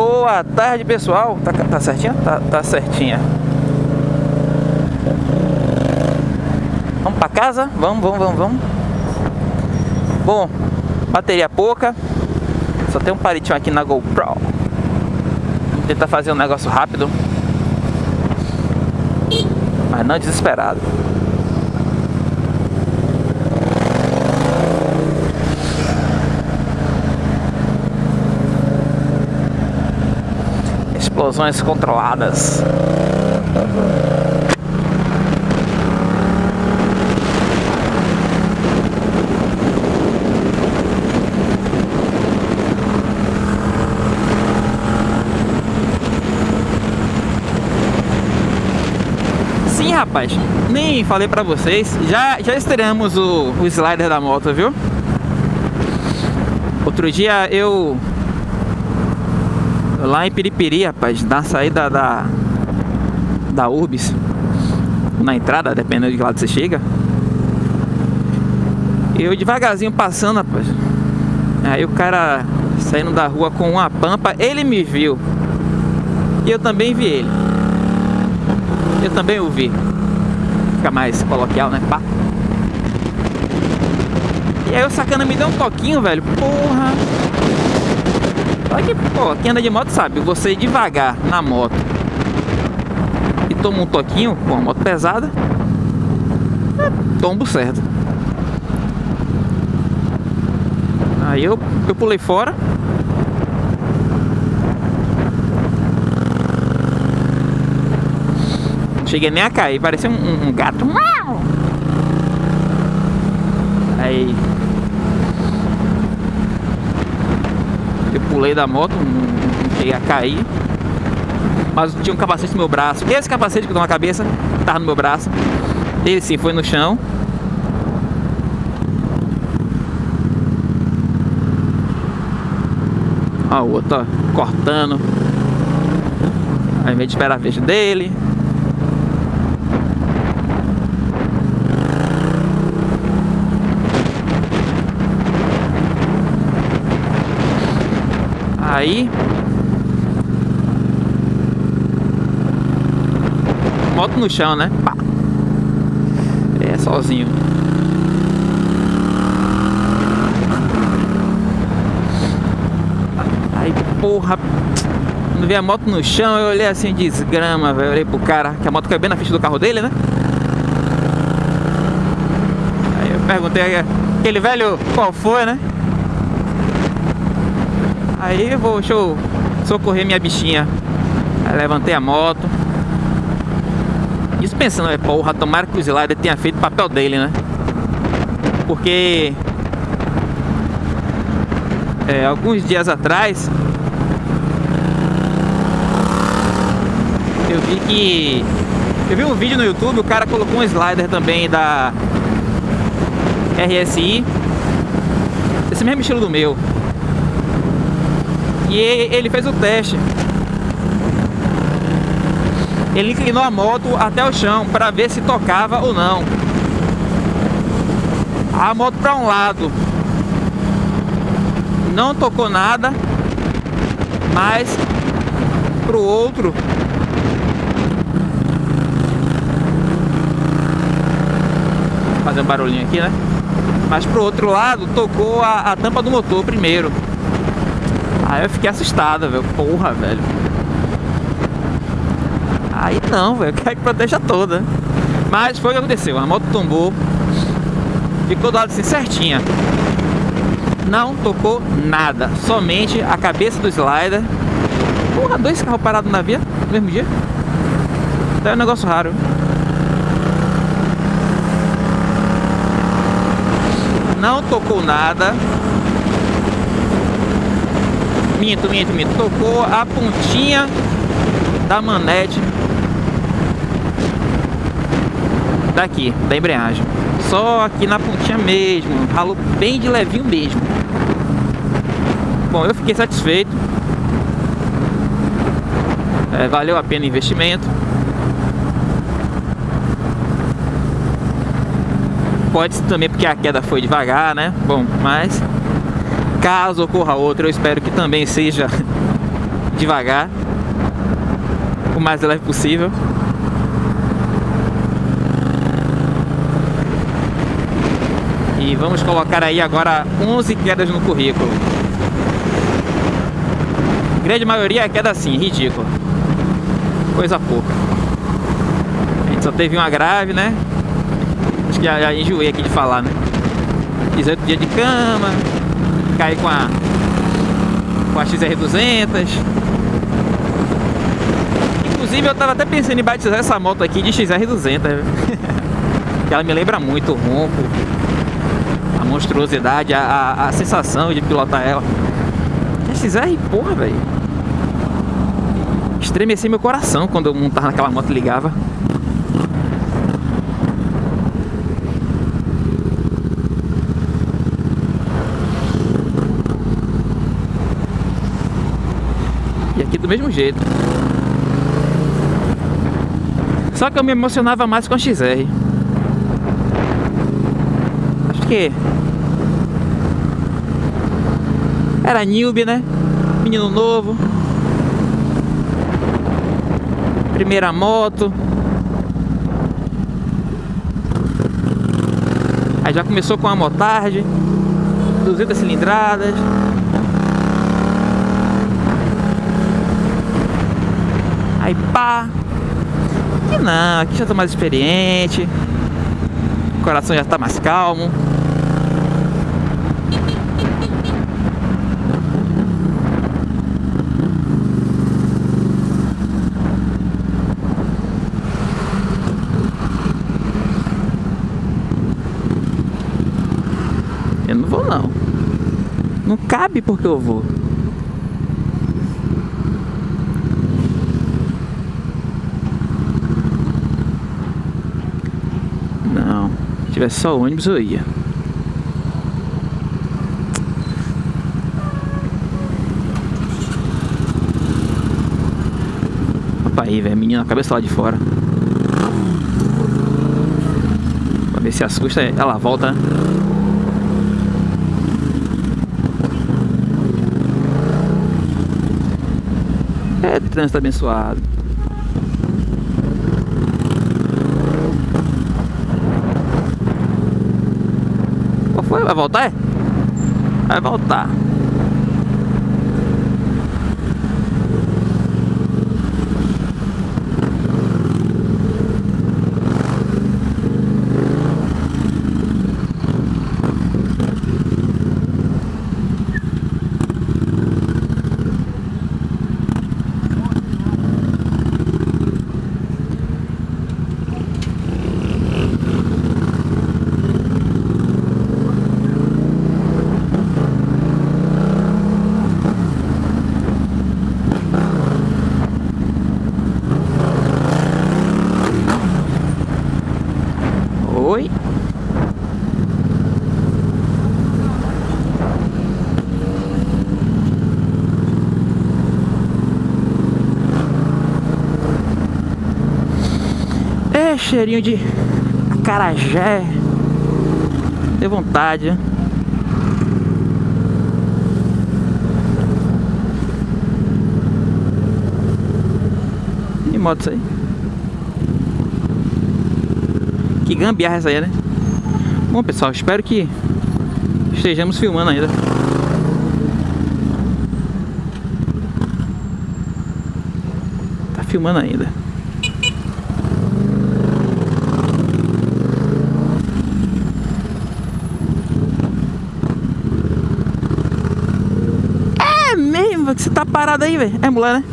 Boa tarde, pessoal. Tá, tá certinha? Tá, tá certinha. Vamos pra casa? Vamos, vamos, vamos, vamos. Bom, bateria pouca. Só tem um palitinho aqui na GoPro. Vamos tentar fazer um negócio rápido. Mas não desesperado. Explosões controladas. Sim, rapaz, nem falei pra vocês, já, já estreamos o, o slider da moto, viu? Outro dia eu lá em Piripiri, rapaz, na saída da da Urbis, na entrada, dependendo de que lado você chega. Eu devagarzinho passando, rapaz. Aí o cara saindo da rua com uma pampa, ele me viu. E eu também vi ele. Eu também o vi. Fica mais coloquial, né? Pá. E aí o sacana me deu um toquinho, velho. Porra. Olha que, pô, quem anda de moto sabe, você devagar na moto e toma um toquinho com a moto pesada, é tombo certo. Aí eu, eu pulei fora. Cheguei nem a cair, parecia um, um gato. Aí pulei da moto, não cheguei a cair. Mas tinha um capacete no meu braço. Esse capacete que eu tô na cabeça, tava no meu braço. Ele sim foi no chão. Ó, o outro ó, cortando. Ao invés de esperar a vez dele. Aí Moto no chão, né? Pá. É, sozinho Aí, porra Quando vi a moto no chão, eu olhei assim, desgrama, velho Olhei pro cara, que a moto caiu bem na ficha do carro dele, né? Aí eu perguntei aquele velho qual foi, né? Aí vou, deixa eu socorrer minha bichinha. Aí levantei a moto. Isso pensando, é porra, tomara que o Slider tenha feito o papel dele, né? Porque é, alguns dias atrás eu vi que eu vi um vídeo no YouTube, o cara colocou um slider também da RSI esse mesmo estilo do meu e ele fez o teste. Ele inclinou a moto até o chão para ver se tocava ou não. A moto para um lado não tocou nada, mas para o outro fazer um barulhinho aqui, né? Mas pro outro lado tocou a, a tampa do motor primeiro. Aí eu fiquei assustada, velho. Porra, velho. Aí não, velho. Quer que proteja toda. Mas foi o que aconteceu. A moto tombou. Ficou do lado assim certinha. Não tocou nada. Somente a cabeça do slider. Porra, dois carros parados na via no mesmo dia. É um negócio raro. Não tocou nada. Minto, minto, minto. Tocou a pontinha da manete daqui, da embreagem. Só aqui na pontinha mesmo. Ralou bem de levinho mesmo. Bom, eu fiquei satisfeito. É, valeu a pena o investimento. Pode ser também porque a queda foi devagar, né? Bom, mas Caso ocorra outra, eu espero que também seja devagar, o mais leve possível. E vamos colocar aí agora 11 quedas no currículo. Grande maioria é queda assim, ridícula. Coisa pouca. A gente só teve uma grave, né? Acho que já, já enjoei aqui de falar, né? 18 dias de cama, caí com a com a XR200. Inclusive eu tava até pensando em batizar essa moto aqui de XR200. ela me lembra muito o ronco, a monstruosidade, a, a, a sensação de pilotar ela. A XR, porra, velho. Estremeci meu coração quando eu montava naquela moto e ligava. Mesmo jeito. Só que eu me emocionava mais com a XR. Acho que... Era newbie, né? Menino novo. Primeira moto. Aí já começou com a motard. 200 cilindradas. Pá. E não, aqui já tô mais experiente. O coração já tá mais calmo. Eu não vou não. Não cabe porque eu vou. Tivesse só ônibus eu ia. Opa aí, velho, menina, cabeça lá de fora. Pra ver se assusta, ela volta. É trânsito abençoado. Foi? Vai voltar? É? Vai voltar. Cheirinho de acarajé. Deu vontade. Que moto isso aí? Que gambiarra essa aí, né? Bom, pessoal, espero que estejamos filmando ainda. Tá filmando ainda. que você tá parado aí, velho? É mulher, né?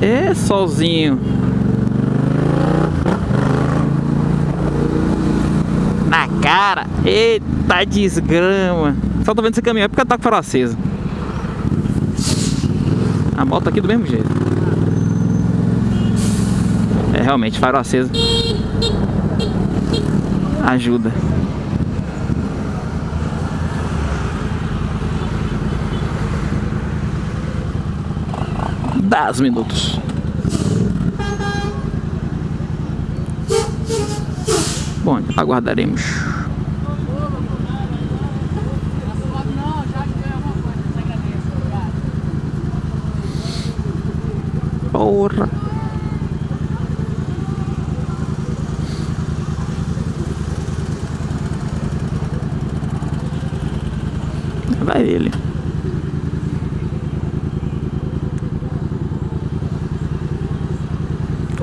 É solzinho. Na cara. Eita desgrama. Só tô vendo você é porque tá com a. A moto aqui do mesmo jeito. É realmente, farol aceso. Ajuda. 10 minutos. Bom, aguardaremos. Porra. Vai ele.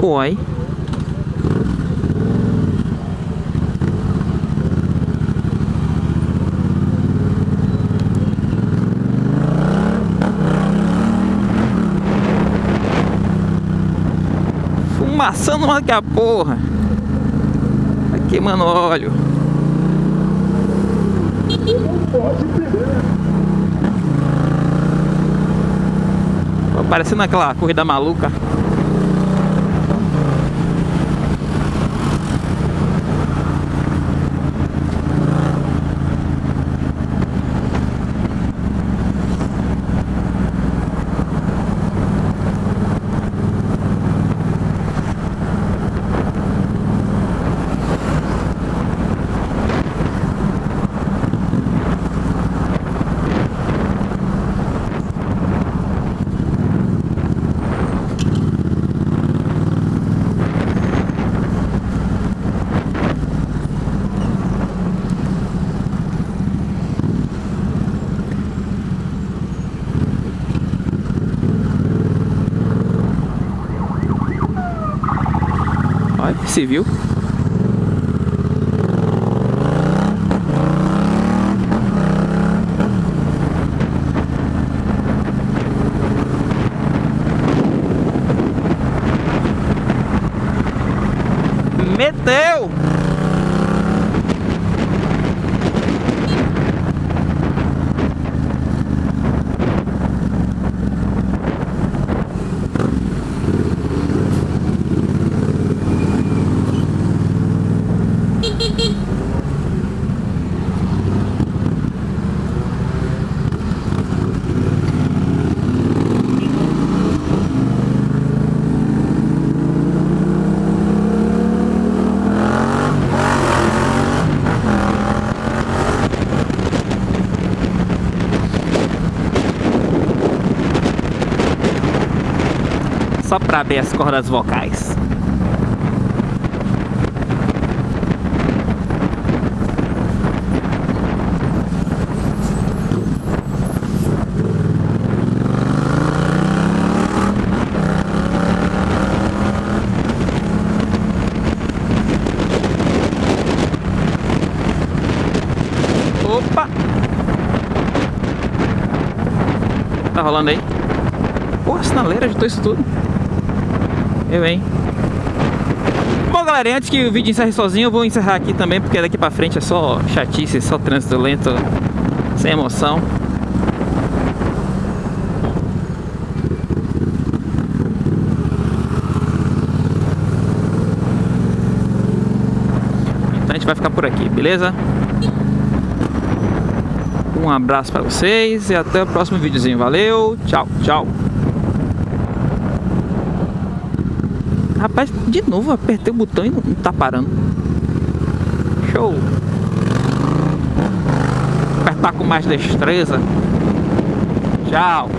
Oi. Fumaçando mais que a porra. Tá queimando óleo. Parecendo aquela corrida maluca. Civil. Meteu! Só para abrir as cordas vocais. Opa! Tá rolando aí? Pô, a sinaleira agitou isso tudo. Eu, hein? Bom, galera, antes que o vídeo encerre sozinho, eu vou encerrar aqui também, porque daqui pra frente é só chatice, só trânsito lento, sem emoção. Então a gente vai ficar por aqui, beleza? Um abraço pra vocês e até o próximo videozinho. Valeu, tchau, tchau. Rapaz, de novo, apertei o botão e não tá parando. Show. Apertar com mais destreza. Tchau.